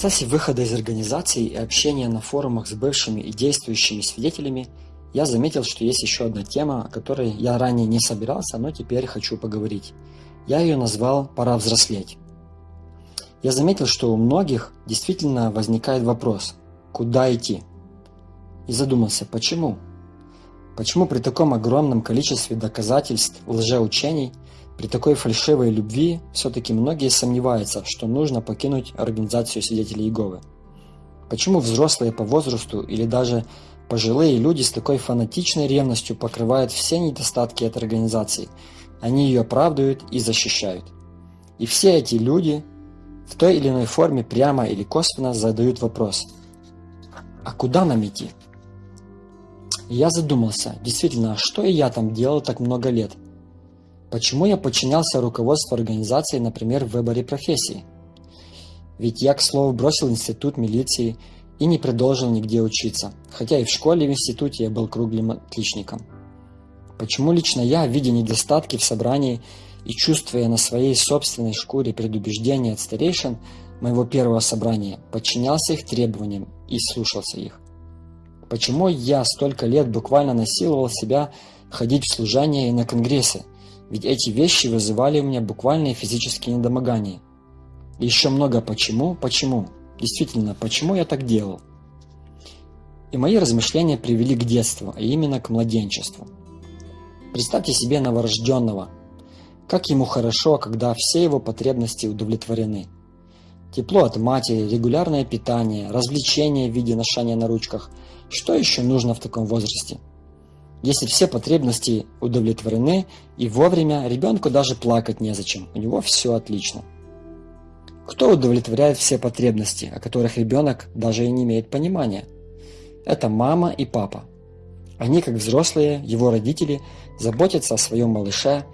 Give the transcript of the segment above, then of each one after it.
процессе выхода из организации и общения на форумах с бывшими и действующими свидетелями я заметил, что есть еще одна тема, о которой я ранее не собирался, но теперь хочу поговорить. Я ее назвал «Пора взрослеть». Я заметил, что у многих действительно возникает вопрос «Куда идти?» И задумался, почему? Почему при таком огромном количестве доказательств лжеучений, при такой фальшивой любви, все-таки многие сомневаются, что нужно покинуть организацию свидетелей Иеговы? Почему взрослые по возрасту или даже Пожилые люди с такой фанатичной ревностью покрывают все недостатки этой организации. Они ее оправдывают и защищают. И все эти люди в той или иной форме прямо или косвенно задают вопрос «А куда нам идти?» я задумался, действительно, а что и я там делал так много лет? Почему я подчинялся руководству организации, например, в выборе профессии? Ведь я, к слову, бросил институт милиции и не продолжил нигде учиться, хотя и в школе и в институте я был круглым отличником. Почему лично я, видя недостатки в собрании и чувствуя на своей собственной шкуре предубеждения от старейшин моего первого собрания, подчинялся их требованиям и слушался их? Почему я столько лет буквально насиловал себя ходить в служение и на конгрессы, ведь эти вещи вызывали у меня буквальные физические недомогания. И еще много почему, почему. Действительно, почему я так делал? И мои размышления привели к детству, а именно к младенчеству. Представьте себе новорожденного. Как ему хорошо, когда все его потребности удовлетворены. Тепло от матери, регулярное питание, развлечения в виде ношения на ручках. Что еще нужно в таком возрасте? Если все потребности удовлетворены и вовремя, ребенку даже плакать незачем, у него все отлично. Кто удовлетворяет все потребности, о которых ребенок даже и не имеет понимания? Это мама и папа. Они, как взрослые, его родители, заботятся о своем малыше,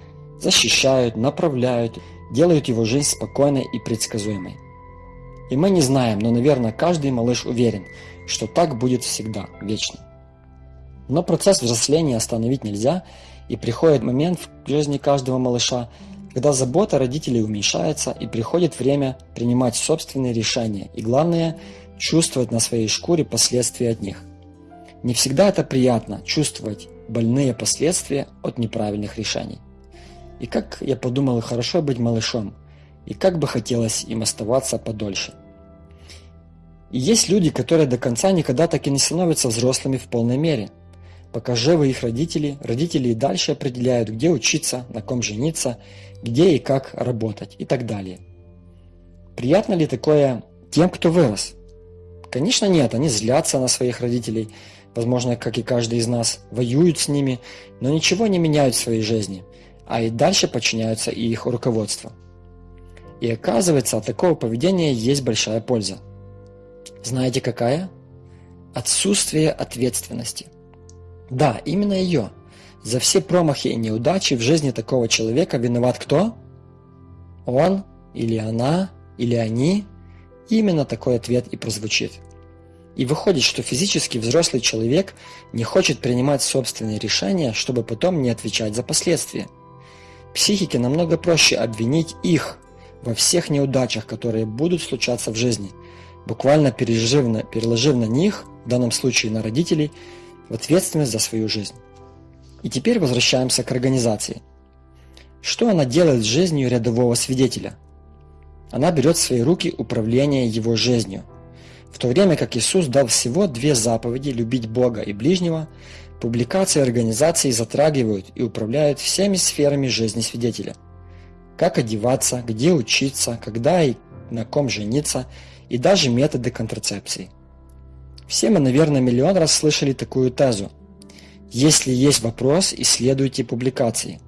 защищают, направляют, делают его жизнь спокойной и предсказуемой. И мы не знаем, но, наверное, каждый малыш уверен, что так будет всегда, вечно. Но процесс взросления остановить нельзя, и приходит момент в жизни каждого малыша, когда забота родителей уменьшается и приходит время принимать собственные решения и, главное, чувствовать на своей шкуре последствия от них. Не всегда это приятно чувствовать больные последствия от неправильных решений. И как я подумал, хорошо быть малышом, и как бы хотелось им оставаться подольше. И есть люди, которые до конца никогда так и не становятся взрослыми в полной мере. Пока живы их родители, родители и дальше определяют, где учиться, на ком жениться где и как работать и так далее. Приятно ли такое тем, кто вырос? Конечно нет, они злятся на своих родителей, возможно, как и каждый из нас, воюют с ними, но ничего не меняют в своей жизни, а и дальше подчиняются и их руководству. И оказывается, от такого поведения есть большая польза. Знаете какая? Отсутствие ответственности. Да, именно ее – за все промахи и неудачи в жизни такого человека виноват кто? Он или она или они? Именно такой ответ и прозвучит. И выходит, что физически взрослый человек не хочет принимать собственные решения, чтобы потом не отвечать за последствия. Психике намного проще обвинить их во всех неудачах, которые будут случаться в жизни, буквально переложив на них, в данном случае на родителей, в ответственность за свою жизнь. И теперь возвращаемся к организации. Что она делает с жизнью рядового свидетеля? Она берет в свои руки управление его жизнью. В то время как Иисус дал всего две заповеди – любить Бога и ближнего, публикации организации затрагивают и управляют всеми сферами жизни свидетеля. Как одеваться, где учиться, когда и на ком жениться, и даже методы контрацепции. Все мы, наверное, миллион раз слышали такую тезу – если есть вопрос, исследуйте публикации.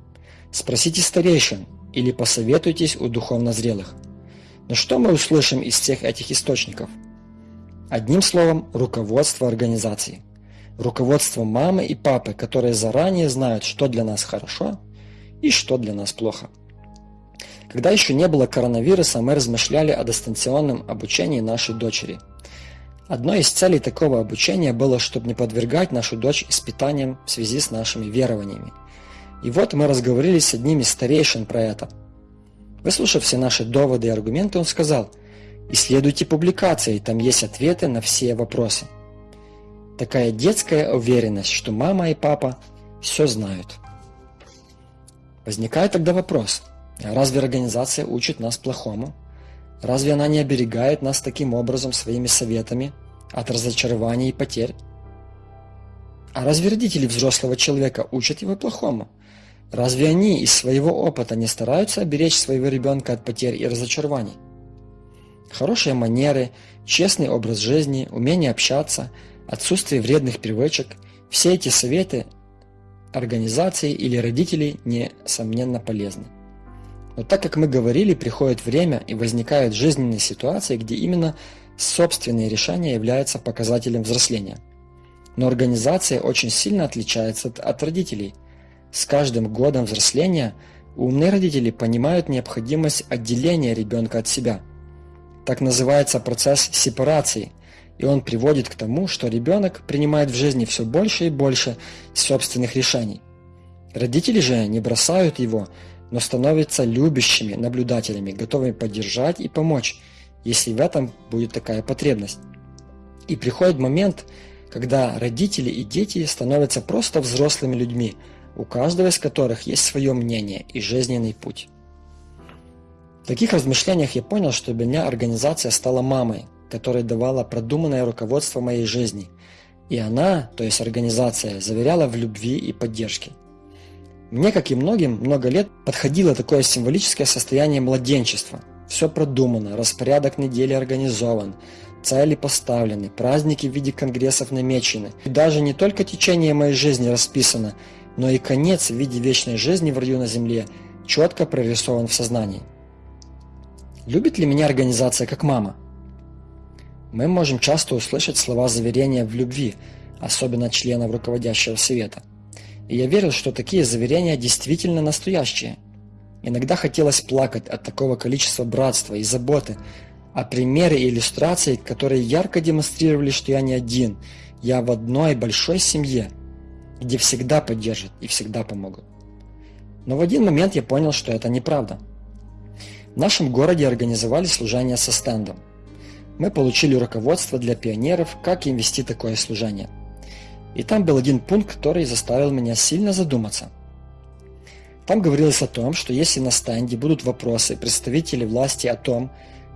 Спросите старейшин или посоветуйтесь у духовно зрелых. Но что мы услышим из всех этих источников? Одним словом, руководство организации. Руководство мамы и папы, которые заранее знают, что для нас хорошо и что для нас плохо. Когда еще не было коронавируса, мы размышляли о дистанционном обучении нашей дочери – Одной из целей такого обучения было, чтобы не подвергать нашу дочь испытаниям в связи с нашими верованиями. И вот мы разговорились с одним из старейшин про это. Выслушав все наши доводы и аргументы, он сказал, Исследуйте публикации, там есть ответы на все вопросы. Такая детская уверенность, что мама и папа все знают. Возникает тогда вопрос, а разве организация учит нас плохому? Разве она не оберегает нас таким образом своими советами от разочарований и потерь? А разве родители взрослого человека учат его плохому? Разве они из своего опыта не стараются оберечь своего ребенка от потерь и разочарований? Хорошие манеры, честный образ жизни, умение общаться, отсутствие вредных привычек – все эти советы организации или родителей несомненно полезны. Но так как мы говорили, приходит время и возникают жизненные ситуации, где именно собственные решения являются показателем взросления. Но организация очень сильно отличается от, от родителей. С каждым годом взросления умные родители понимают необходимость отделения ребенка от себя. Так называется процесс сепарации, и он приводит к тому, что ребенок принимает в жизни все больше и больше собственных решений. Родители же не бросают его, но становятся любящими наблюдателями, готовыми поддержать и помочь, если в этом будет такая потребность. И приходит момент, когда родители и дети становятся просто взрослыми людьми, у каждого из которых есть свое мнение и жизненный путь. В таких размышлениях я понял, что для меня организация стала мамой, которая давала продуманное руководство моей жизни. И она, то есть организация, заверяла в любви и поддержке. Мне, как и многим, много лет подходило такое символическое состояние младенчества. Все продумано, распорядок недели организован, цели поставлены, праздники в виде конгрессов намечены. И даже не только течение моей жизни расписано, но и конец в виде вечной жизни в раю на земле четко прорисован в сознании. Любит ли меня организация как мама? Мы можем часто услышать слова заверения в любви, особенно членов руководящего совета – и я верил, что такие заверения действительно настоящие. Иногда хотелось плакать от такого количества братства и заботы, а примеры и иллюстрации, которые ярко демонстрировали, что я не один, я в одной большой семье, где всегда поддержат и всегда помогут. Но в один момент я понял, что это неправда. В нашем городе организовали служение со стендом. Мы получили руководство для пионеров, как им вести такое служение – и там был один пункт, который заставил меня сильно задуматься. Там говорилось о том, что если на стенде будут вопросы представителей власти о том,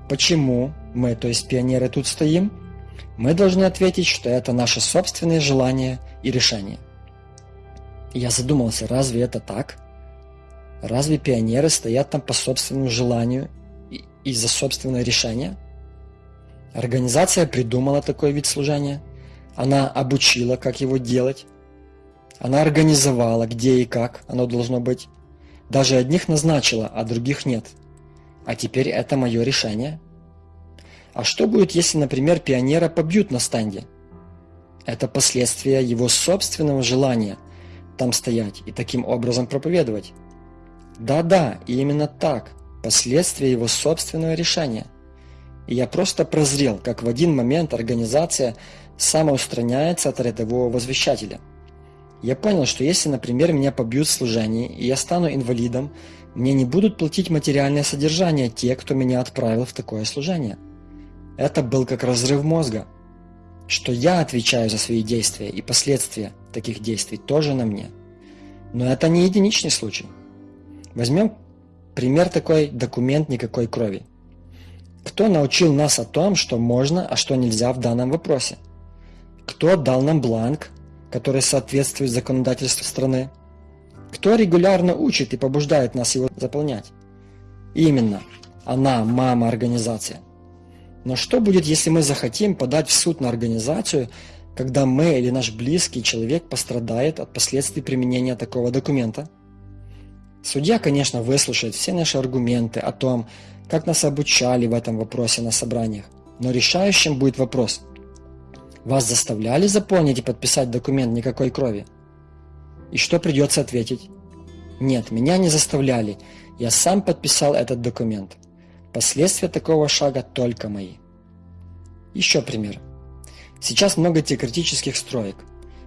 почему мы, то есть пионеры, тут стоим, мы должны ответить, что это наши собственные желания и решения. я задумался, разве это так? Разве пионеры стоят там по собственному желанию и за собственное решение? Организация придумала такой вид служения – она обучила, как его делать. Она организовала, где и как оно должно быть. Даже одних назначила, а других нет. А теперь это мое решение. А что будет, если, например, пионера побьют на стенде? Это последствия его собственного желания там стоять и таким образом проповедовать. Да-да, именно так. Последствия его собственного решения. И я просто прозрел, как в один момент организация самоустраняется от рядового возвещателя. Я понял, что если, например, меня побьют в служении, и я стану инвалидом, мне не будут платить материальное содержание те, кто меня отправил в такое служение. Это был как разрыв мозга, что я отвечаю за свои действия, и последствия таких действий тоже на мне. Но это не единичный случай. Возьмем пример такой документ никакой крови. Кто научил нас о том, что можно, а что нельзя в данном вопросе? Кто дал нам бланк, который соответствует законодательству страны? Кто регулярно учит и побуждает нас его заполнять? Именно, она, мама, организация. Но что будет, если мы захотим подать в суд на организацию, когда мы или наш близкий человек пострадает от последствий применения такого документа? Судья, конечно, выслушает все наши аргументы о том, как нас обучали в этом вопросе на собраниях, но решающим будет вопрос – вас заставляли заполнить и подписать документ никакой крови? И что придется ответить? Нет, меня не заставляли. Я сам подписал этот документ. Последствия такого шага только мои. Еще пример. Сейчас много теократических строек.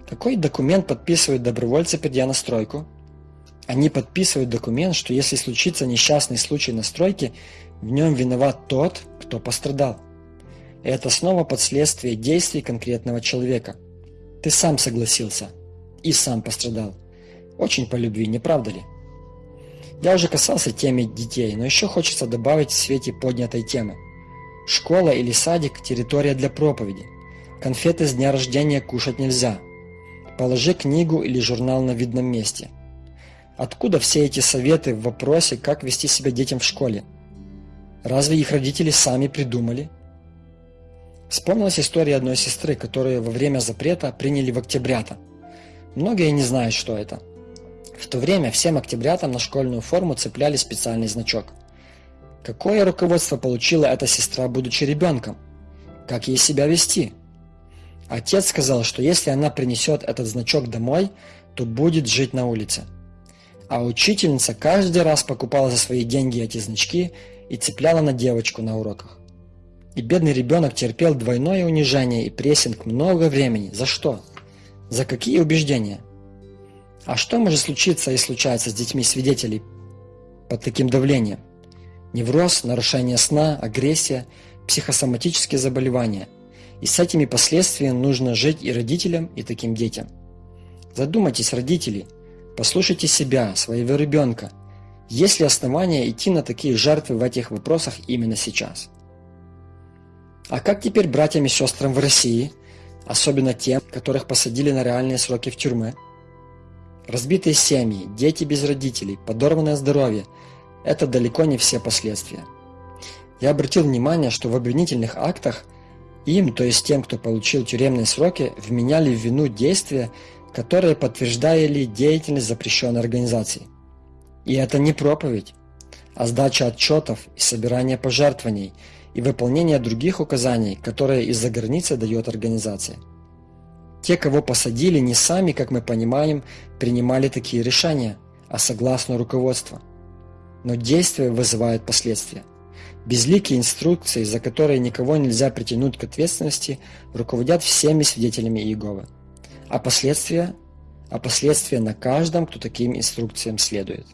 Какой документ подписывают добровольцы, придя на стройку? Они подписывают документ, что если случится несчастный случай на стройке, в нем виноват тот, кто пострадал. И это снова последствие действий конкретного человека. Ты сам согласился и сам пострадал. Очень по любви, не правда ли? Я уже касался темы детей, но еще хочется добавить в свете поднятой темы. Школа или садик – территория для проповеди. Конфеты с дня рождения кушать нельзя. Положи книгу или журнал на видном месте. Откуда все эти советы в вопросе, как вести себя детям в школе? Разве их родители сами придумали? Вспомнилась история одной сестры, которую во время запрета приняли в октябрята. Многие не знают, что это – в то время всем октябрятам на школьную форму цепляли специальный значок. Какое руководство получила эта сестра, будучи ребенком? Как ей себя вести? Отец сказал, что если она принесет этот значок домой, то будет жить на улице. А учительница каждый раз покупала за свои деньги эти значки и цепляла на девочку на уроках. И бедный ребенок терпел двойное унижение и прессинг много времени. За что? За какие убеждения? А что может случиться и случается с детьми свидетелей под таким давлением? Невроз, нарушение сна, агрессия, психосоматические заболевания. И с этими последствиями нужно жить и родителям, и таким детям. Задумайтесь, родители, послушайте себя, своего ребенка. Есть ли основания идти на такие жертвы в этих вопросах именно сейчас? А как теперь братьям и сестрам в России, особенно тем, которых посадили на реальные сроки в тюрьмы? Разбитые семьи, дети без родителей, подорванное здоровье – это далеко не все последствия. Я обратил внимание, что в обвинительных актах им, то есть тем, кто получил тюремные сроки, вменяли в вину действия, которые подтверждали деятельность запрещенной организации. И это не проповедь, а сдача отчетов и собирание пожертвований и выполнение других указаний, которые из-за границы дает организация. Те, кого посадили, не сами, как мы понимаем, принимали такие решения, а согласно руководству. Но действия вызывают последствия. Безликие инструкции, за которые никого нельзя притянуть к ответственности, руководят всеми свидетелями Иеговы. А последствия? А последствия на каждом, кто таким инструкциям следует.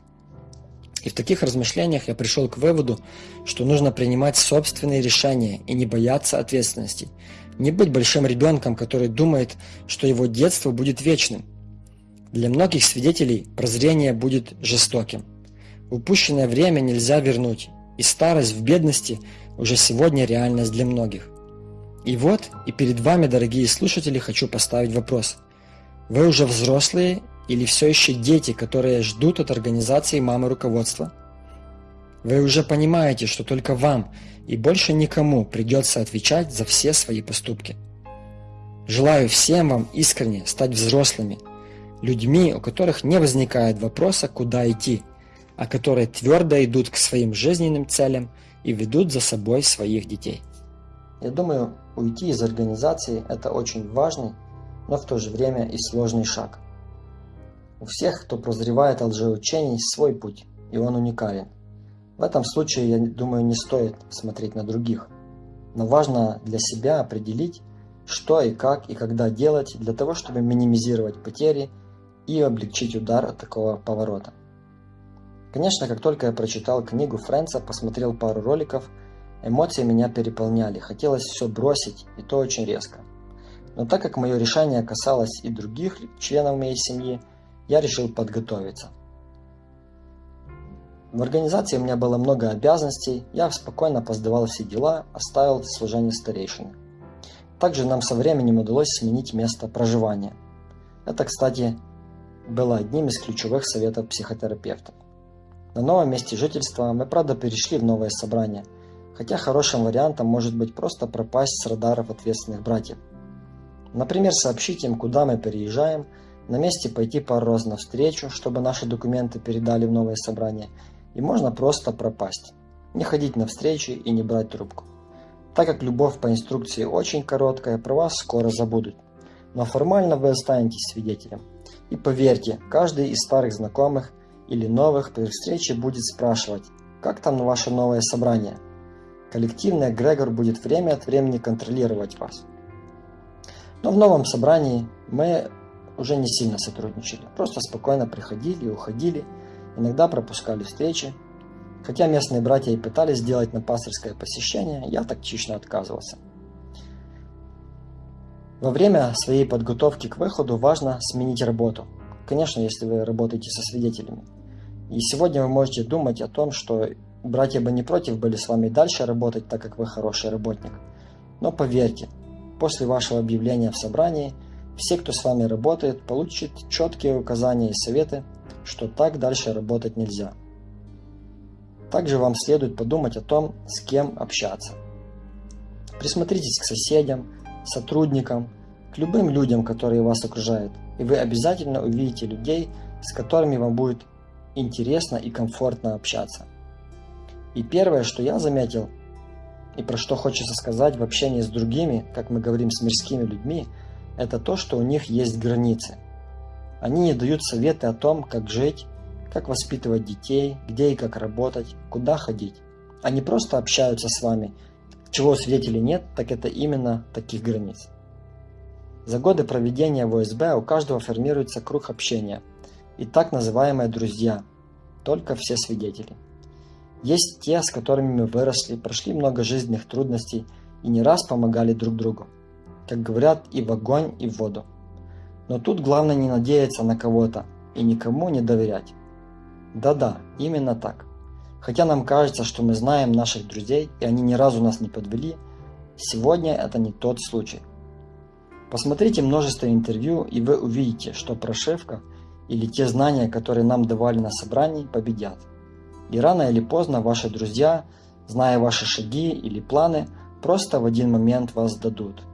И в таких размышлениях я пришел к выводу, что нужно принимать собственные решения и не бояться ответственности, не быть большим ребенком, который думает, что его детство будет вечным. Для многих свидетелей прозрение будет жестоким. Упущенное время нельзя вернуть, и старость в бедности уже сегодня реальность для многих. И вот, и перед вами, дорогие слушатели, хочу поставить вопрос. Вы уже взрослые или все еще дети, которые ждут от организации мамы руководства? Вы уже понимаете, что только вам и больше никому придется отвечать за все свои поступки. Желаю всем вам искренне стать взрослыми, людьми, у которых не возникает вопроса, куда идти, а которые твердо идут к своим жизненным целям и ведут за собой своих детей. Я думаю, уйти из организации – это очень важный, но в то же время и сложный шаг. У всех, кто прозревает о лжеучении, свой путь, и он уникален – в этом случае, я думаю, не стоит смотреть на других. Но важно для себя определить, что и как и когда делать для того, чтобы минимизировать потери и облегчить удар от такого поворота. Конечно, как только я прочитал книгу Фрэнса, посмотрел пару роликов, эмоции меня переполняли, хотелось все бросить, и то очень резко. Но так как мое решение касалось и других членов моей семьи, я решил подготовиться – в организации у меня было много обязанностей, я спокойно опоздавал все дела, оставил служение старейшины. Также нам со временем удалось сменить место проживания. Это, кстати, было одним из ключевых советов психотерапевтов. На новом месте жительства мы, правда, перешли в новое собрание, хотя хорошим вариантом может быть просто пропасть с радаров ответственных братьев. Например, сообщить им, куда мы переезжаем, на месте пойти пару раз навстречу, чтобы наши документы передали в новое собрание – и можно просто пропасть, не ходить на встречи и не брать трубку. Так как любовь по инструкции очень короткая, про вас скоро забудут. Но формально вы останетесь свидетелем. И поверьте, каждый из старых знакомых или новых при встрече будет спрашивать, как там ваше новое собрание. Коллективный эгрегор будет время от времени контролировать вас. Но в новом собрании мы уже не сильно сотрудничали, просто спокойно приходили и уходили, иногда пропускали встречи. Хотя местные братья и пытались сделать на пасторское посещение, я тактично отказывался. Во время своей подготовки к выходу важно сменить работу. Конечно, если вы работаете со свидетелями. И сегодня вы можете думать о том, что братья бы не против были с вами дальше работать, так как вы хороший работник. Но поверьте, после вашего объявления в собрании, все, кто с вами работает, получат четкие указания и советы, что так дальше работать нельзя. Также вам следует подумать о том, с кем общаться. Присмотритесь к соседям, сотрудникам, к любым людям, которые вас окружают, и вы обязательно увидите людей, с которыми вам будет интересно и комфортно общаться. И первое, что я заметил, и про что хочется сказать в общении с другими, как мы говорим с мирскими людьми, это то, что у них есть границы. Они не дают советы о том, как жить, как воспитывать детей, где и как работать, куда ходить. Они просто общаются с вами. Чего свидетелей нет, так это именно таких границ. За годы проведения в ОСБ у каждого формируется круг общения и так называемые друзья, только все свидетели. Есть те, с которыми мы выросли, прошли много жизненных трудностей и не раз помогали друг другу. Как говорят, и в огонь, и в воду. Но тут главное не надеяться на кого-то и никому не доверять. Да-да, именно так. Хотя нам кажется, что мы знаем наших друзей, и они ни разу нас не подвели, сегодня это не тот случай. Посмотрите множество интервью, и вы увидите, что прошивка или те знания, которые нам давали на собрании, победят. И рано или поздно ваши друзья, зная ваши шаги или планы, просто в один момент вас дадут.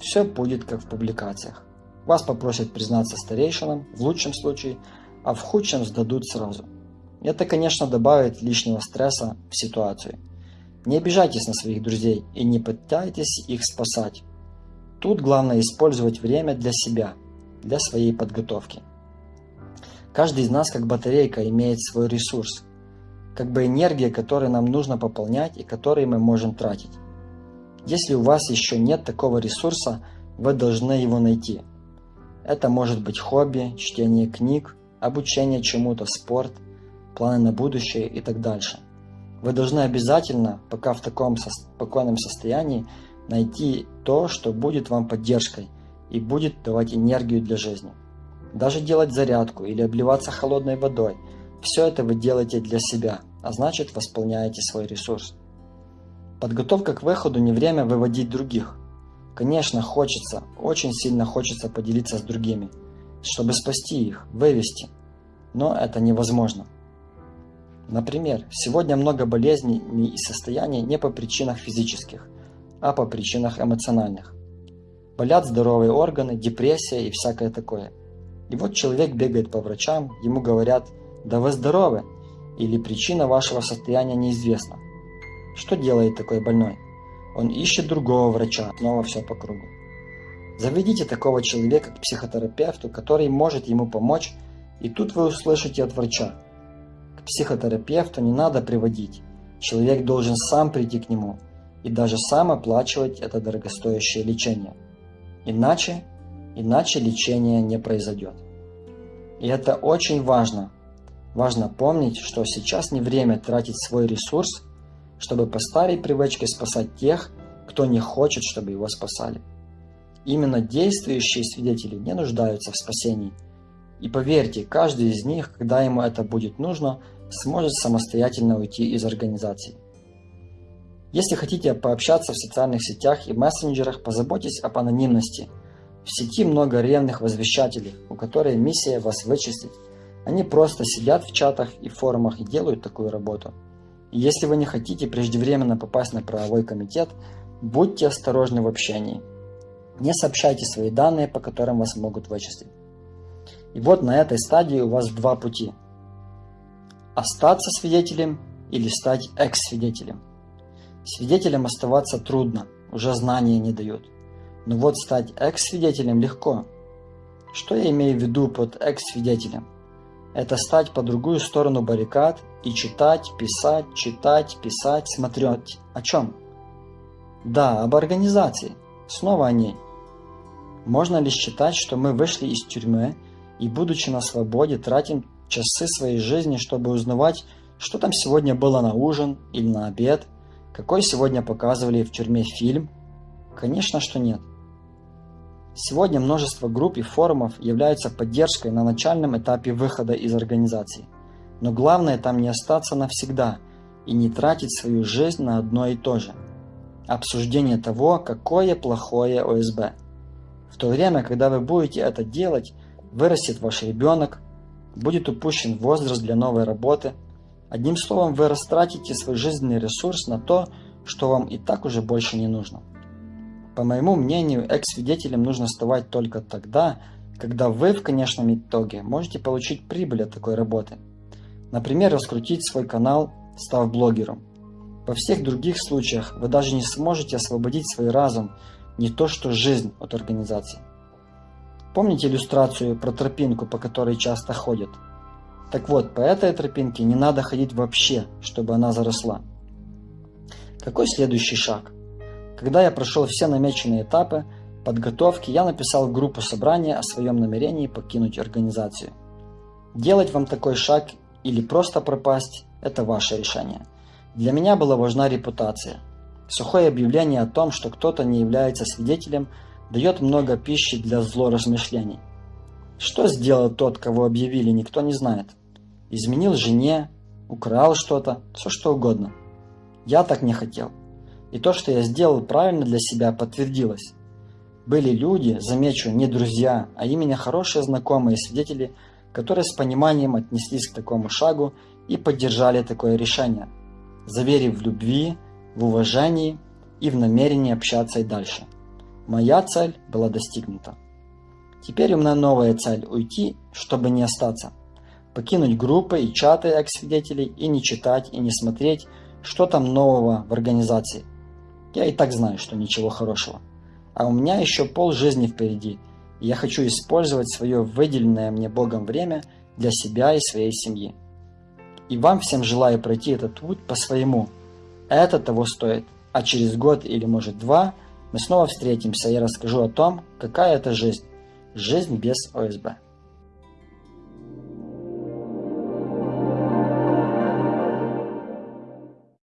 Все будет как в публикациях. Вас попросят признаться старейшинам, в лучшем случае – а в худшем сдадут сразу. Это, конечно, добавит лишнего стресса в ситуацию. Не обижайтесь на своих друзей и не пытайтесь их спасать. Тут главное использовать время для себя, для своей подготовки. Каждый из нас, как батарейка, имеет свой ресурс, как бы энергия, которую нам нужно пополнять и который мы можем тратить. Если у вас еще нет такого ресурса, вы должны его найти. Это может быть хобби, чтение книг, обучение чему-то, спорт, планы на будущее и так дальше. Вы должны обязательно, пока в таком спокойном состоянии, найти то, что будет вам поддержкой и будет давать энергию для жизни. Даже делать зарядку или обливаться холодной водой – все это вы делаете для себя, а значит восполняете свой ресурс. Подготовка к выходу не время выводить других. Конечно, хочется, очень сильно хочется поделиться с другими – чтобы спасти их, вывести. Но это невозможно. Например, сегодня много болезней и состояний не по причинах физических, а по причинах эмоциональных. Болят здоровые органы, депрессия и всякое такое. И вот человек бегает по врачам, ему говорят «да вы здоровы» или причина вашего состояния неизвестна. Что делает такой больной? Он ищет другого врача, снова все по кругу. Заведите такого человека к психотерапевту, который может ему помочь, и тут вы услышите от врача. К психотерапевту не надо приводить. Человек должен сам прийти к нему и даже сам оплачивать это дорогостоящее лечение. Иначе, иначе лечение не произойдет. И это очень важно. Важно помнить, что сейчас не время тратить свой ресурс, чтобы по старой привычке спасать тех, кто не хочет, чтобы его спасали. Именно действующие свидетели не нуждаются в спасении. И поверьте, каждый из них, когда ему это будет нужно, сможет самостоятельно уйти из организации. Если хотите пообщаться в социальных сетях и мессенджерах, позаботьтесь об анонимности. В сети много ревных возвещателей, у которых миссия вас вычислить. Они просто сидят в чатах и форумах и делают такую работу. Если вы не хотите преждевременно попасть на правовой комитет, будьте осторожны в общении. Не сообщайте свои данные, по которым вас могут вычислить. И вот на этой стадии у вас два пути. Остаться свидетелем или стать экс-свидетелем. Свидетелем оставаться трудно, уже знания не дают. Но вот стать экс-свидетелем легко. Что я имею в виду под экс-свидетелем? Это стать по другую сторону баррикад и читать, писать, читать, писать, смотреть. О чем? Да, об организации. Снова о ней. Можно ли считать, что мы вышли из тюрьмы и, будучи на свободе, тратим часы своей жизни, чтобы узнавать, Что там сегодня было на ужин или на обед? Какой сегодня показывали в тюрьме фильм? Конечно, что нет. Сегодня множество групп и форумов являются поддержкой на начальном этапе выхода из организации. Но главное там не остаться навсегда и не тратить свою жизнь на одно и то же. Обсуждение того, какое плохое ОСБ. В то время, когда вы будете это делать, вырастет ваш ребенок, будет упущен возраст для новой работы – Одним словом, вы растратите свой жизненный ресурс на то, что вам и так уже больше не нужно. По моему мнению, экс-свидетелем нужно вставать только тогда, когда вы в конечном итоге можете получить прибыль от такой работы. Например, раскрутить свой канал, став блогером. Во всех других случаях вы даже не сможете освободить свой разум, не то что жизнь от организации. Помните иллюстрацию про тропинку, по которой часто ходят? Так вот, по этой тропинке не надо ходить вообще, чтобы она заросла. Какой следующий шаг? Когда я прошел все намеченные этапы подготовки, я написал в группу собрания о своем намерении покинуть организацию. Делать вам такой шаг или просто пропасть – это ваше решение. Для меня была важна репутация. Сухое объявление о том, что кто-то не является свидетелем, дает много пищи для злоразмышлений. Что сделал тот, кого объявили, никто не знает изменил жене, украл что-то, все что угодно. Я так не хотел. И то, что я сделал правильно для себя, подтвердилось. Были люди, замечу, не друзья, а именно хорошие знакомые свидетели, которые с пониманием отнеслись к такому шагу и поддержали такое решение, заверив в любви, в уважении и в намерении общаться и дальше. Моя цель была достигнута. Теперь у меня новая цель – уйти, чтобы не остаться покинуть группы и чаты экс-свидетелей и не читать и не смотреть, что там нового в организации. Я и так знаю, что ничего хорошего. А у меня еще пол жизни впереди, и я хочу использовать свое выделенное мне Богом время для себя и своей семьи. И вам всем желаю пройти этот путь по-своему. Это того стоит. А через год или может два мы снова встретимся и расскажу о том, какая это жизнь. Жизнь без ОСБ.